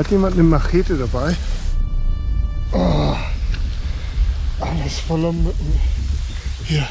Hat jemand eine Machete dabei? Oh, alles voller Mücken. Hier.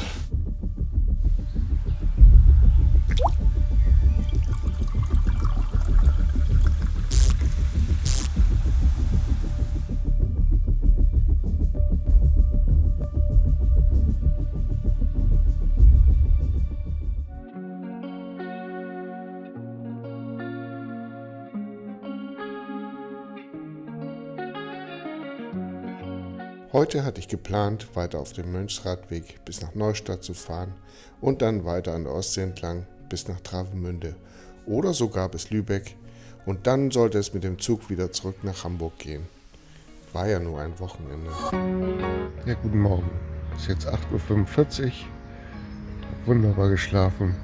Heute hatte ich geplant, weiter auf dem Mönchsradweg bis nach Neustadt zu fahren und dann weiter an der Ostsee entlang bis nach Travemünde oder sogar bis Lübeck und dann sollte es mit dem Zug wieder zurück nach Hamburg gehen. War ja nur ein Wochenende. Ja, guten Morgen. Es ist jetzt 8.45 Uhr. Wunderbar geschlafen.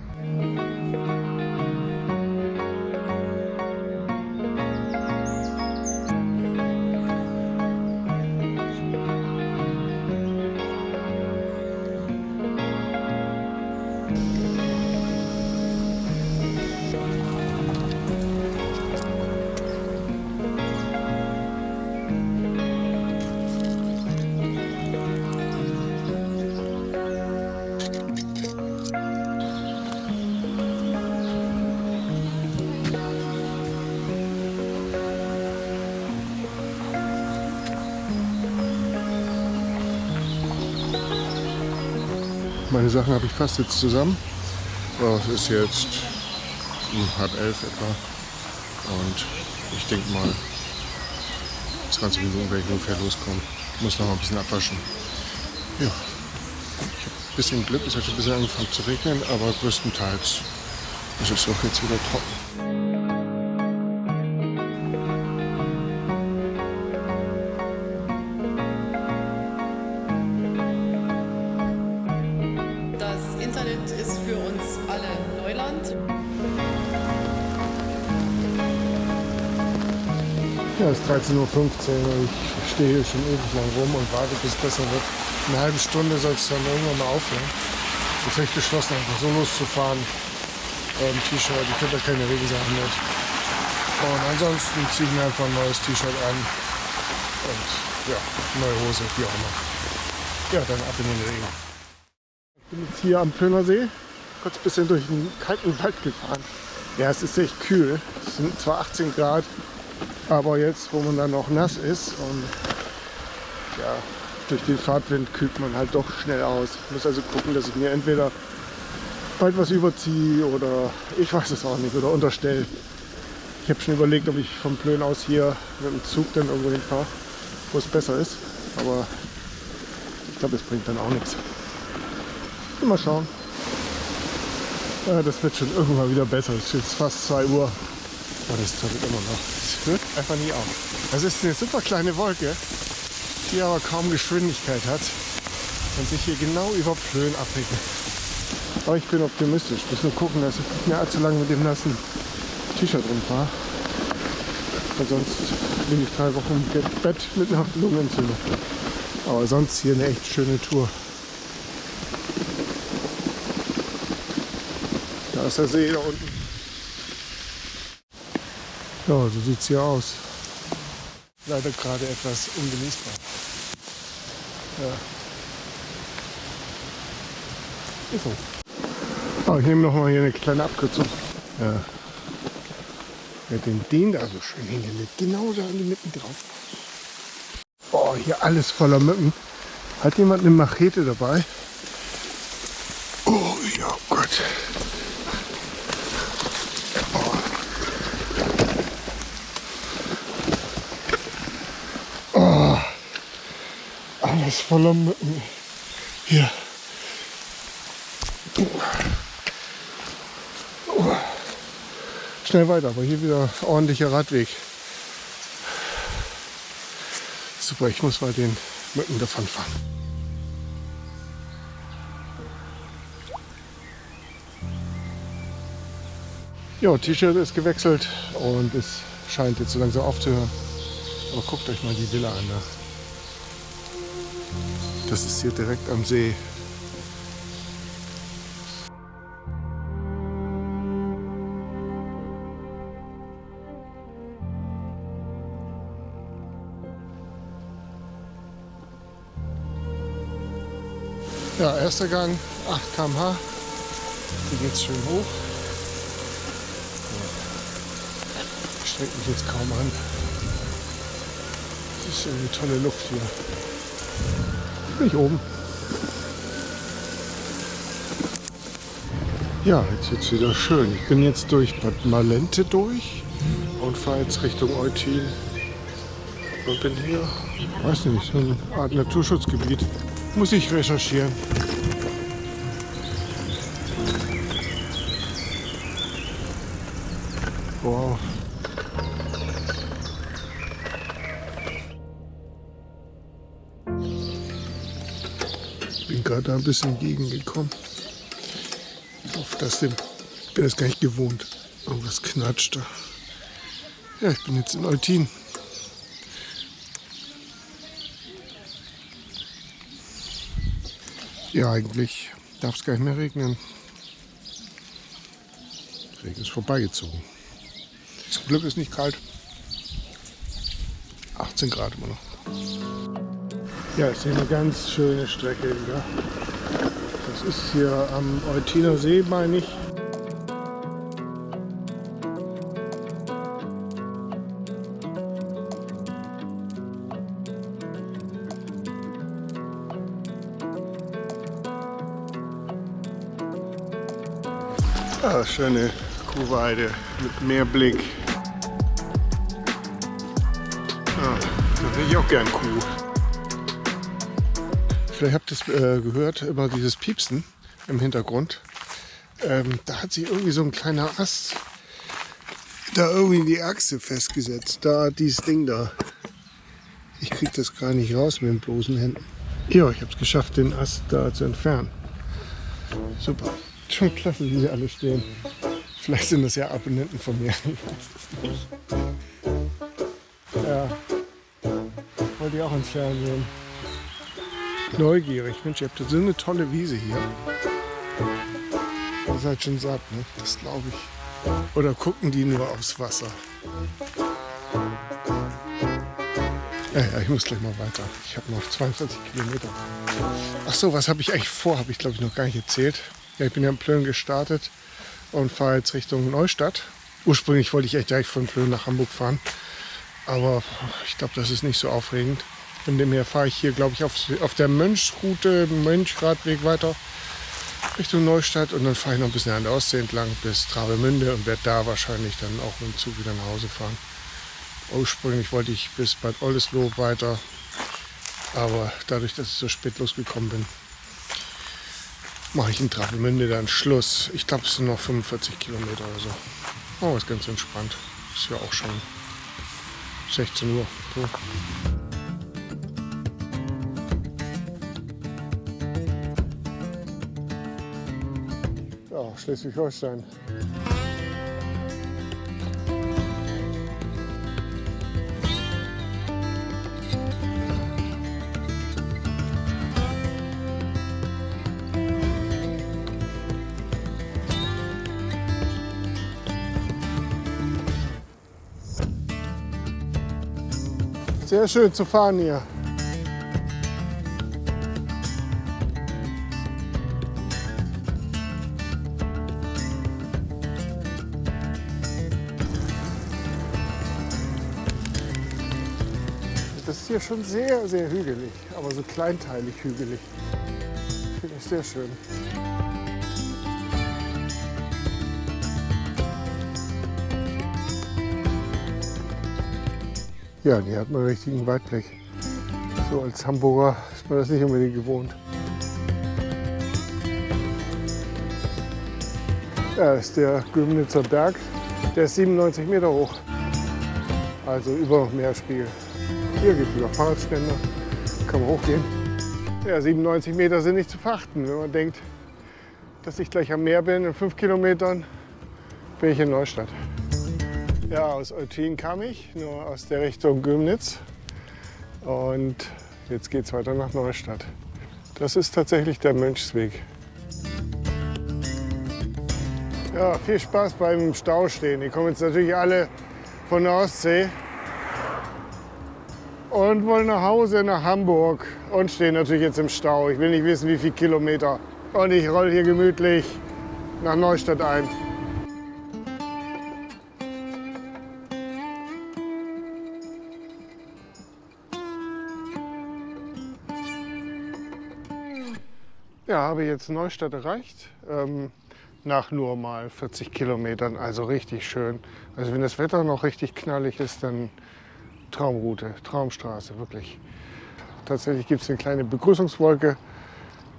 Meine Sachen habe ich fast jetzt zusammen. So, es ist jetzt halb elf etwa. Und ich denke mal, 20 Minuten werde ich ungefähr loskommen. Muss noch mal ein bisschen abwaschen. Ja, ich habe ein bisschen Glück, es hat schon ein bisschen angefangen zu regnen, aber größtenteils ist es auch jetzt wieder trocken. Ja, es ist 13.15 Uhr und ich stehe hier schon ewig lang rum und warte, bis es besser wird. Eine halbe Stunde soll es dann irgendwann mal aufhören. Jetzt habe ich beschlossen, einfach so loszufahren. Ähm, T-Shirt, ich habe da keine Regensachen mit. Und ansonsten ziehe ich mir einfach ein neues T-Shirt an. Und ja, neue Hose, wie auch immer. Ja, dann ab in den Regen. Ich bin jetzt hier am Plöner kurz ein bisschen durch den kalten Wald gefahren. Ja, es ist echt kühl. Es sind zwar 18 Grad, aber jetzt, wo man dann noch nass ist und ja, durch den Fahrtwind kühlt man halt doch schnell aus. Ich muss also gucken, dass ich mir entweder bald was überziehe oder ich weiß es auch nicht oder unterstelle. Ich habe schon überlegt, ob ich vom Plön aus hier mit dem Zug dann irgendwo hinfahre, wo es besser ist. Aber ich glaube, es bringt dann auch nichts. Mal schauen. Ja, das wird schon irgendwann wieder besser. Es ist jetzt fast 2 Uhr. Aber das tut immer noch. Es hört einfach nie auf. Das ist eine super kleine Wolke, die aber kaum Geschwindigkeit hat und sich hier genau über Plön abregnet. Aber ich bin optimistisch. Muss nur gucken, dass ich nicht mehr allzu lange mit dem nassen T-Shirt rumfahre. Weil sonst bin ich drei Wochen im Bett mit einer Lungenentzündung. Aber sonst hier eine echt schöne Tour. Da ist der See da unten. Ja, so sieht es hier aus. Leider gerade etwas ungenießbar. Ja. Ist so. Oh, ich nehme noch mal hier eine kleine Abkürzung. Ja. Ja, den, den da so schön hingelegt. Genau da in die Mitten drauf. Oh, hier alles voller Mücken. Hat jemand eine Machete dabei? Oh ja Gott. Oh. Alles voller Mücken. Hier. Schnell weiter, aber hier wieder ordentlicher Radweg. Super, ich muss mal den Mücken davon fahren. Ja, T-Shirt ist gewechselt und es scheint jetzt so langsam aufzuhören. Aber guckt euch mal die Villa an. Ne? Das ist hier direkt am See. Ja, erster Gang 8 km/h. Hier geht's schön hoch. Ich Streckt mich jetzt kaum an. Das ist eine tolle Luft hier. Bin ich oben. Ja, jetzt wird's wieder schön. Ich bin jetzt durch Bad Malente durch und fahre jetzt Richtung Eutin. Und bin hier, weiß nicht, so eine Art Naturschutzgebiet. Muss ich recherchieren. Da ein bisschen entgegengekommen. Ich hoffe, dass dem. Ich bin das gar nicht gewohnt. Irgendwas knatscht da. Ja, ich bin jetzt in Eutin. Ja, eigentlich darf es gar nicht mehr regnen. Der Regen ist vorbeigezogen. Zum Glück ist nicht kalt. 18 Grad immer noch. Ja, ist hier eine ganz schöne Strecke wieder. Das ist hier am Eutiner See, meine ich. Ah, schöne Kuhweide mit Meerblick. Ah, da sehe ich auch gern Kuh. Vielleicht habt ihr es äh, gehört, immer dieses Piepsen im Hintergrund. Ähm, da hat sich irgendwie so ein kleiner Ast da irgendwie in die Achse festgesetzt. Da, dieses Ding da. Ich krieg das gar nicht raus mit den bloßen Händen. Ja, ich habe es geschafft, den Ast da zu entfernen. Super. Schon klasse, wie sie alle stehen. Vielleicht sind das ja Abonnenten von mir. Ja. Wollte ich auch ins Fernsehen. Neugierig. Mensch, ihr habt so eine tolle Wiese hier. Ihr seid schon satt, ne? Das glaube ich. Oder gucken die nur aufs Wasser? Ja, ja, ich muss gleich mal weiter. Ich habe noch 22 Kilometer. Ach so, was habe ich eigentlich vor? Habe ich glaube ich noch gar nicht erzählt. Ja, ich bin ja in Plön gestartet und fahre jetzt Richtung Neustadt. Ursprünglich wollte ich echt direkt von Plön nach Hamburg fahren. Aber ich glaube, das ist nicht so aufregend. Von dem her fahre ich hier, glaube ich, auf, auf der Mönchsroute, Mönchradweg weiter Richtung Neustadt und dann fahre ich noch ein bisschen an der Ostsee entlang bis Travemünde und werde da wahrscheinlich dann auch mit dem Zug wieder nach Hause fahren. Ursprünglich wollte ich bis Bad Oldesloe weiter, aber dadurch, dass ich so spät losgekommen bin, mache ich in Travemünde dann Schluss. Ich glaube, es sind noch 45 Kilometer oder so. Oh, ist ganz entspannt. Ist ja auch schon 16 Uhr. So. Schleswig-Holstein. Sehr schön zu fahren hier. Ist hier schon sehr, sehr hügelig, aber so kleinteilig hügelig. Finde ich sehr schön. Ja, die hat man einen richtigen Weitblick. So als Hamburger ist man das nicht unbedingt gewohnt. Ja, ist der Gömnitzer Berg. Der ist 97 Meter hoch. Also über Meerspiegel. Hier gibt es wieder Fahrradständer. Kann man hochgehen. Ja, 97 Meter sind nicht zu verachten. Wenn man denkt, dass ich gleich am Meer bin, in fünf Kilometern bin ich in Neustadt. Ja, aus Eutin kam ich, nur aus der Richtung Gömnitz. Und jetzt geht es weiter nach Neustadt. Das ist tatsächlich der Mönchsweg. Ja, viel Spaß beim Staustehen. Die kommen jetzt natürlich alle von der Ostsee und wollen nach Hause nach Hamburg. und stehe natürlich jetzt im Stau. Ich will nicht wissen, wie viele Kilometer. Und ich roll hier gemütlich nach Neustadt ein. Ja, habe jetzt Neustadt erreicht. Ähm, nach nur mal 40 Kilometern, also richtig schön. Also wenn das Wetter noch richtig knallig ist, dann Traumroute, Traumstraße, wirklich. Tatsächlich gibt es eine kleine Begrüßungswolke,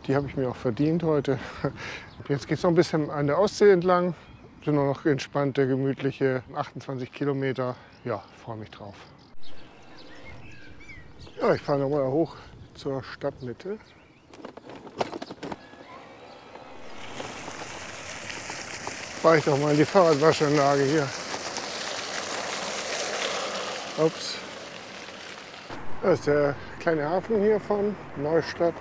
die habe ich mir auch verdient heute. Jetzt geht es noch ein bisschen an der Ostsee entlang, sind nur noch entspannte, gemütliche 28 Kilometer. Ja, freue mich drauf. Ja, ich fahre nochmal hoch zur Stadtmitte. fahre ich doch mal in die Fahrradwaschanlage hier. Ups. Das ist der kleine Hafen hier von Neustadt.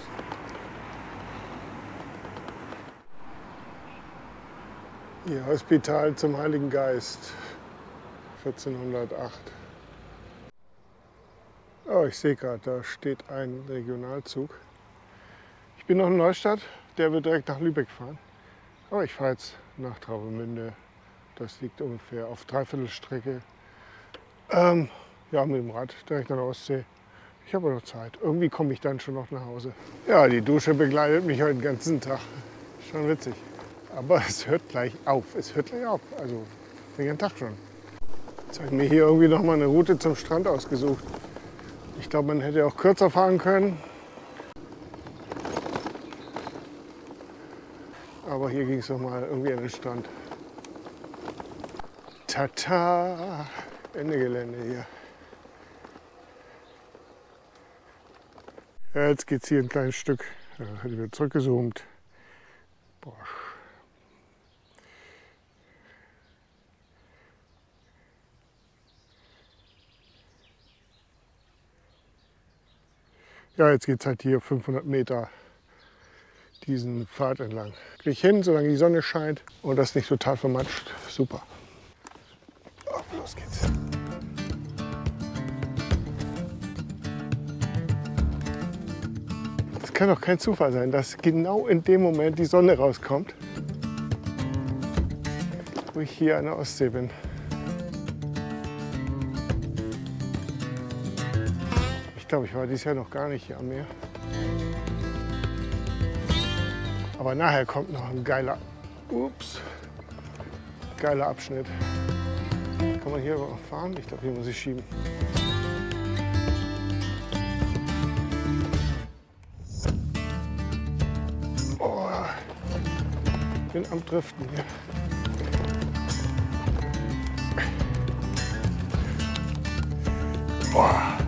Hier Hospital zum Heiligen Geist 1408. Oh, ich sehe gerade, da steht ein Regionalzug. Ich bin noch in Neustadt, der wird direkt nach Lübeck fahren. Aber ich fahre jetzt nach Travemünde. Das liegt ungefähr auf Dreiviertelstrecke. Ähm, ja, mit dem Rad direkt an der Ostsee. Ich habe noch Zeit. Irgendwie komme ich dann schon noch nach Hause. Ja, die Dusche begleitet mich heute den ganzen Tag. Schon witzig. Aber es hört gleich auf. Es hört gleich auf. Also den ganzen Tag schon. Jetzt habe ich mir hier irgendwie noch mal eine Route zum Strand ausgesucht. Ich glaube, man hätte auch kürzer fahren können. Aber hier ging es noch mal irgendwie an den Strand. Tata, Ende Gelände hier. Ja, jetzt geht es hier ein kleines Stück. Ja, ich wieder zurückgezoomt. Boah. Ja, jetzt geht es halt hier 500 Meter diesen Pfad entlang. Kriege ich hin, solange die Sonne scheint und das nicht total vermatscht. Super. Los geht's. Kann doch kein Zufall sein, dass genau in dem Moment die Sonne rauskommt, wo ich hier an der Ostsee bin. Ich glaube, ich war dieses Jahr noch gar nicht hier am Meer. Aber nachher kommt noch ein geiler, ups, geiler Abschnitt. Kann man hier fahren? Ich glaube, hier muss ich schieben. Am Driften hier. Boah.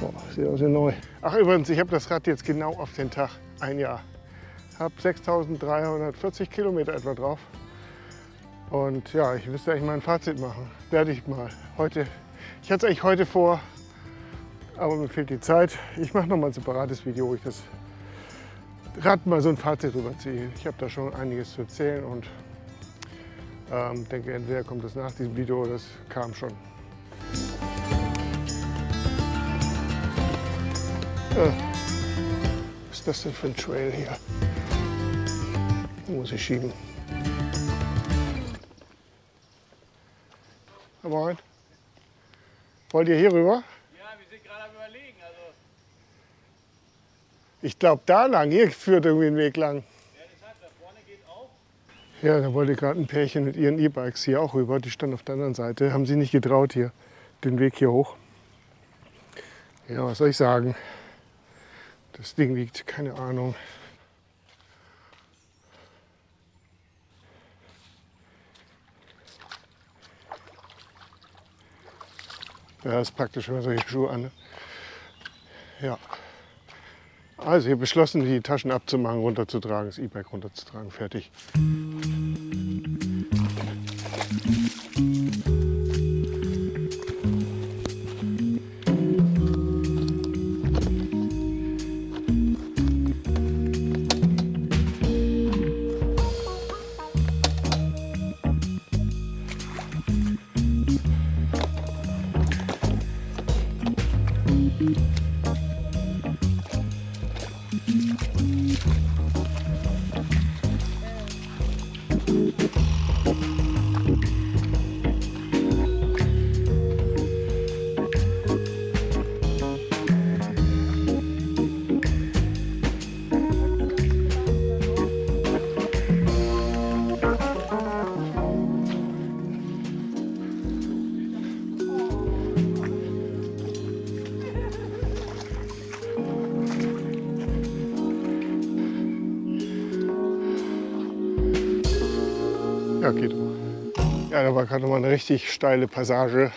Boah, sieht aus wie neu. Ach übrigens, ich habe das Rad jetzt genau auf den Tag, ein Jahr. Habe 6.340 Kilometer etwa drauf. Und ja, ich müsste eigentlich mal ein Fazit machen. Werde ich mal. Heute, ich hatte es eigentlich heute vor, aber mir fehlt die Zeit. Ich mache noch mal ein separates Video, wo ich das Rad mal so ein Fazit rüberziehe. Ich habe da schon einiges zu erzählen und ähm, denke, entweder kommt das nach diesem Video, das kam schon. Äh, was ist das denn für ein Trail hier? Muss ich schieben. Moin. Wollt ihr hier rüber? Ja, wir sind gerade am überlegen. Also, Ich glaube da lang. Hier führt irgendwie ein Weg lang. ja, da wollte gerade ein Pärchen mit ihren E-Bikes hier auch rüber. Die standen auf der anderen Seite. Haben sie nicht getraut hier, den Weg hier hoch. Ja, was soll ich sagen? Das Ding wiegt, keine Ahnung. Ja, ist praktisch, wenn man solche Schuhe an. Ja. Also hier beschlossen, die Taschen abzumachen, runterzutragen, das E-Bike runterzutragen. Fertig. Ja, geht. Ja, da war gerade mal eine richtig steile Passage.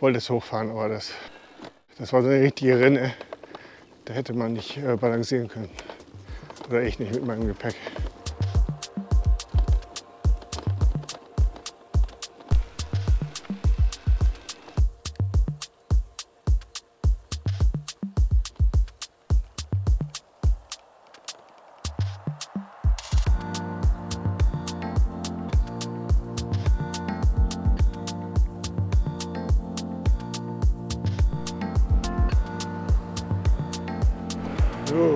Wollte es hochfahren, aber das, das war so eine richtige Rinne. Da hätte man nicht äh, balancieren können. Oder ich nicht mit meinem Gepäck. So,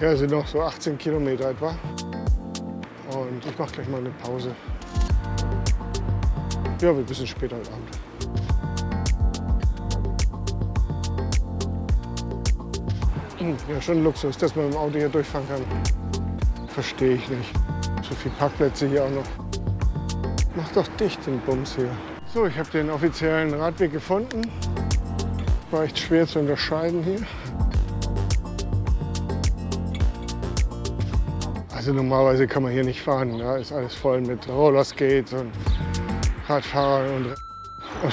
ja, sind noch so 18 Kilometer etwa. Und ich mache gleich mal eine Pause. Ja, wir bisschen später heute Abend. Hm, Ja, schon Luxus, dass man mit dem Auto hier durchfahren kann. Verstehe ich nicht. So viele Parkplätze hier auch noch. Mach doch dicht den Bums hier. So, ich habe den offiziellen Radweg gefunden. War echt schwer zu unterscheiden hier. Also normalerweise kann man hier nicht fahren. Da ist alles voll mit Rollerskates und Radfahrern und... Oh.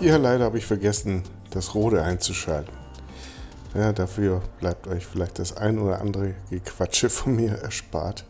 Ja, leider habe ich vergessen, das Rode einzuschalten. Ja, dafür bleibt euch vielleicht das ein oder andere Gequatsche von mir erspart.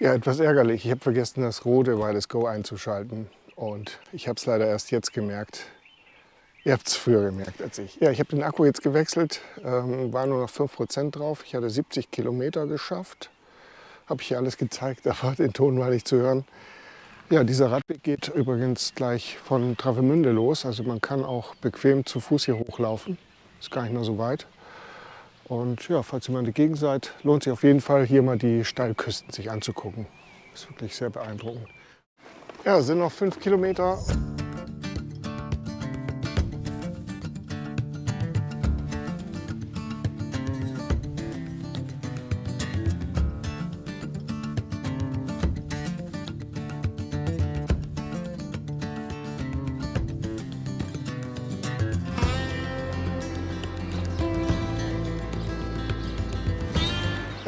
Ja, etwas ärgerlich. Ich habe vergessen, das rote Wireless Go einzuschalten. Und ich habe es leider erst jetzt gemerkt. Ihr habt es früher gemerkt als ich. Ja, ich habe den Akku jetzt gewechselt. Ähm, war nur noch 5% drauf. Ich hatte 70 Kilometer geschafft. Habe ich hier alles gezeigt, aber den Ton war nicht zu hören. Ja, dieser Radweg geht übrigens gleich von Travemünde los. Also man kann auch bequem zu Fuß hier hochlaufen. Ist gar nicht mehr so weit. Und ja, falls ihr mal in der Gegend seid, lohnt sich auf jeden Fall, hier mal die Steilküsten sich anzugucken. Ist wirklich sehr beeindruckend. Ja, sind noch fünf Kilometer.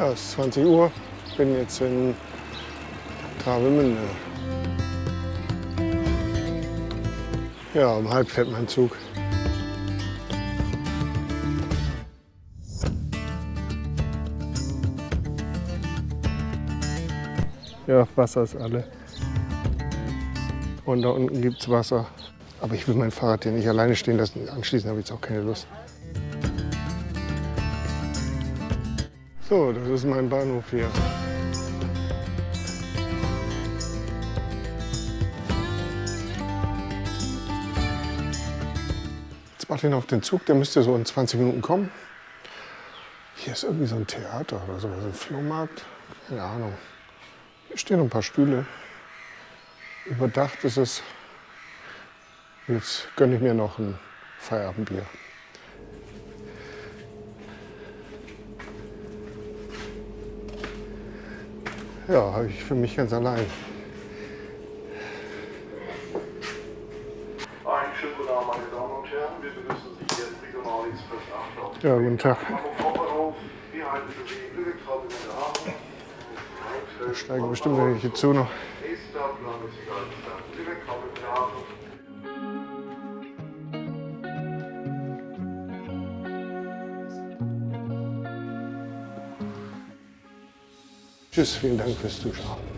Ja, es ist 20 Uhr. Ich bin jetzt in Travemünde. Ja, um halb fährt mein Zug. Ja, Wasser ist alle. Und da unten gibt es Wasser. Aber ich will mein Fahrrad hier nicht alleine stehen lassen. Anschließend habe ich jetzt auch keine Lust. So, das ist mein Bahnhof hier. Jetzt warte ich noch auf den Zug, der müsste so in 20 Minuten kommen. Hier ist irgendwie so ein Theater oder sowas, ein Flohmarkt. Keine Ahnung. Hier stehen ein paar Stühle. Überdacht ist es. Jetzt gönne ich mir noch ein Feierabendbier. Ja, habe ich für mich ganz allein. Einen schönen guten Abend, meine Damen und Herren. Wir begrüßen Sie hier im Regionalexpress 8 auf Ja, guten Tag. Wir. Da steigen bestimmt welche zu noch. Nächster planmäßiger Haltestelle Lübeck, Tschüss, vielen Dank fürs Zuschauen.